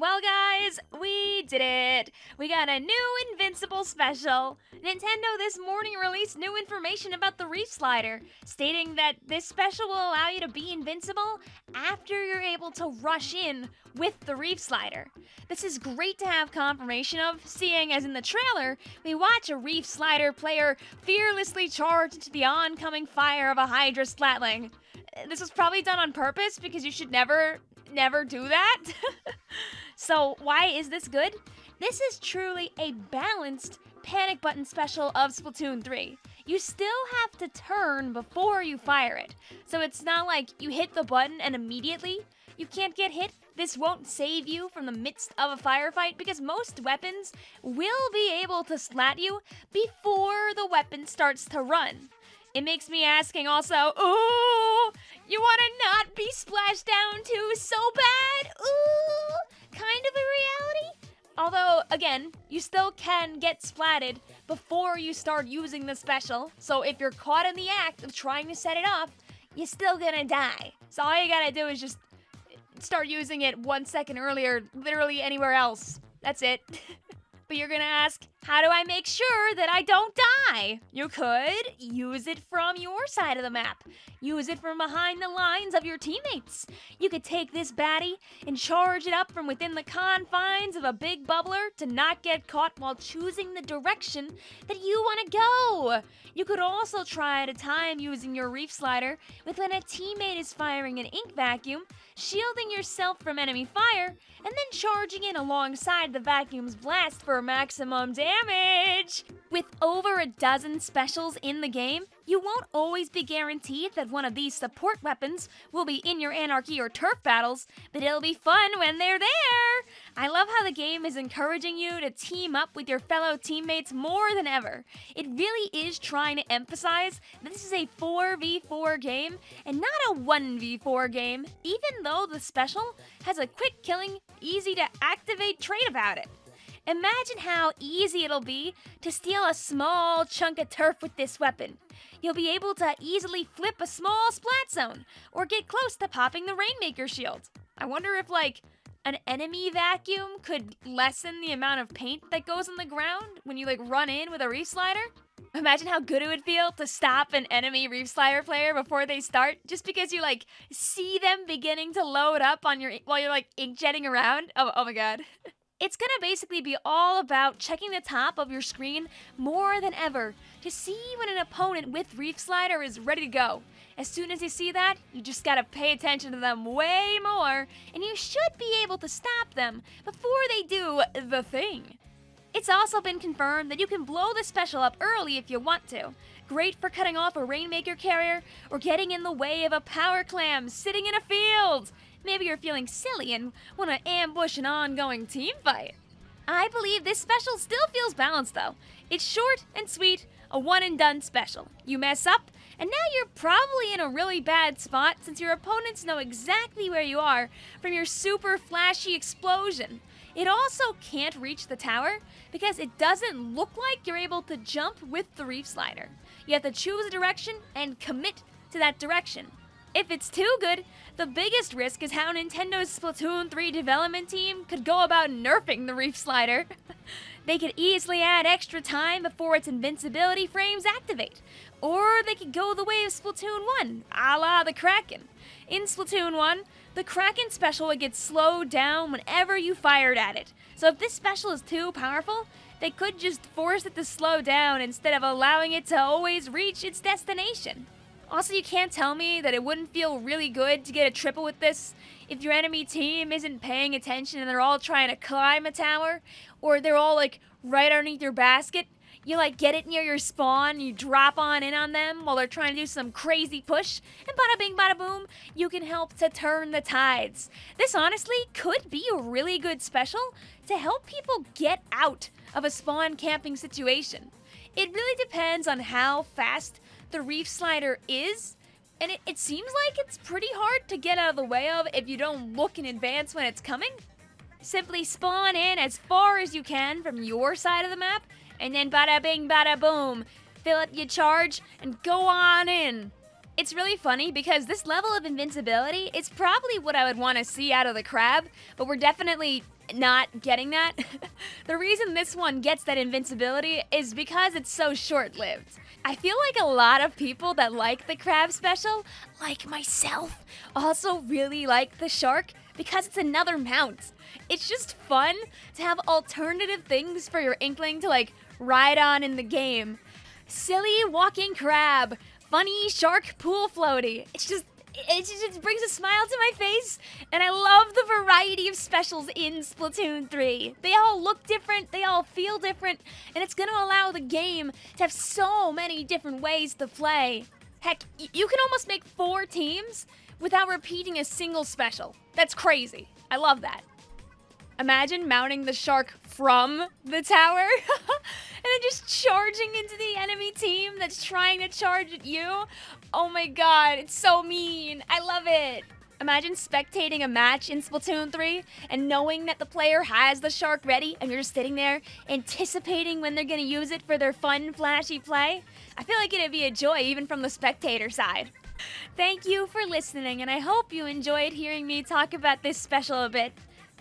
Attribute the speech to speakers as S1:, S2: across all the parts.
S1: Well, guys, we did it! We got a new Invincible special! Nintendo this morning released new information about the Reef Slider, stating that this special will allow you to be invincible after you're able to rush in with the Reef Slider. This is great to have confirmation of, seeing as in the trailer, we watch a Reef Slider player fearlessly charge into the oncoming fire of a Hydra Splatling This was probably done on purpose because you should never never do that. so, why is this good? This is truly a balanced panic button special of Splatoon 3. You still have to turn before you fire it. So it's not like you hit the button and immediately you can't get hit. This won't save you from the midst of a firefight because most weapons will be able to slat you before the weapon starts to run. It makes me asking also, ooh, you want to not be splashed down too so bad? Ooh, kind of a reality? Although, again, you still can get splatted before you start using the special, so if you're caught in the act of trying to set it off, you're still gonna die. So all you gotta do is just start using it one second earlier, literally anywhere else. That's it. But you're gonna ask, how do I make sure that I don't die? You could use it from your side of the map. Use it from behind the lines of your teammates. You could take this baddie and charge it up from within the confines of a big bubbler to not get caught while choosing the direction that you want to go. You could also try at a time using your reef slider with when a teammate is firing an ink vacuum, shielding yourself from enemy fire, and then charging in alongside the vacuum's blast for maximum damage. With over a dozen specials in the game, you won't always be guaranteed that one of these support weapons will be in your Anarchy or Turf battles, but it'll be fun when they're there! I love how the game is encouraging you to team up with your fellow teammates more than ever. It really is trying to emphasize that this is a 4v4 game and not a 1v4 game, even though the special has a quick killing, easy to activate trait about it. Imagine how easy it'll be to steal a small chunk of turf with this weapon. You'll be able to easily flip a small splat zone, or get close to popping the Rainmaker shield. I wonder if, like, an enemy vacuum could lessen the amount of paint that goes on the ground when you, like, run in with a Reef Slider? Imagine how good it would feel to stop an enemy Reef Slider player before they start, just because you, like, see them beginning to load up on your, while you're, like, inkjetting around. Oh, oh my god. It's gonna basically be all about checking the top of your screen more than ever to see when an opponent with Reef Slider is ready to go. As soon as you see that, you just gotta pay attention to them way more, and you should be able to stop them before they do the thing. It's also been confirmed that you can blow the special up early if you want to. Great for cutting off a Rainmaker carrier or getting in the way of a power clam sitting in a field. Maybe you're feeling silly and want to ambush an ongoing team fight. I believe this special still feels balanced though. It's short and sweet, a one and done special. You mess up, and now you're probably in a really bad spot since your opponents know exactly where you are from your super flashy explosion. It also can't reach the tower because it doesn't look like you're able to jump with the reef slider. You have to choose a direction and commit to that direction. If it's too good, the biggest risk is how Nintendo's Splatoon 3 development team could go about nerfing the Reef Slider. they could easily add extra time before its invincibility frames activate, or they could go the way of Splatoon 1, a la the Kraken. In Splatoon 1, the Kraken special would get slowed down whenever you fired at it, so if this special is too powerful, they could just force it to slow down instead of allowing it to always reach its destination. Also, you can't tell me that it wouldn't feel really good to get a triple with this if your enemy team isn't paying attention and they're all trying to climb a tower, or they're all like right underneath your basket. You like get it near your spawn, you drop on in on them while they're trying to do some crazy push, and bada bing bada boom, you can help to turn the tides. This honestly could be a really good special to help people get out of a spawn camping situation. It really depends on how fast the reef slider is, and it, it seems like it's pretty hard to get out of the way of if you don't look in advance when it's coming. Simply spawn in as far as you can from your side of the map, and then bada bing bada boom, fill up your charge, and go on in. It's really funny because this level of invincibility is probably what I would want to see out of the crab, but we're definitely not getting that. the reason this one gets that invincibility is because it's so short-lived. I feel like a lot of people that like the crab special, like myself, also really like the shark because it's another mount. It's just fun to have alternative things for your inkling to like ride on in the game. Silly walking crab, funny shark pool floaty. It's just it just brings a smile to my face, and I love the variety of specials in Splatoon 3. They all look different, they all feel different, and it's gonna allow the game to have so many different ways to play. Heck, you can almost make four teams without repeating a single special. That's crazy. I love that. Imagine mounting the shark from the tower then just charging into the enemy team that's trying to charge at you. Oh my god, it's so mean. I love it. Imagine spectating a match in Splatoon 3 and knowing that the player has the shark ready and you're just sitting there anticipating when they're going to use it for their fun, flashy play. I feel like it'd be a joy even from the spectator side. Thank you for listening, and I hope you enjoyed hearing me talk about this special a bit.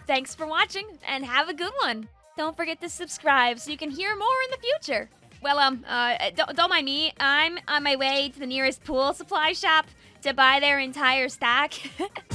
S1: Thanks for watching, and have a good one. Don't forget to subscribe so you can hear more in the future. Well, um, uh, don't, don't mind me. I'm on my way to the nearest pool supply shop to buy their entire stack.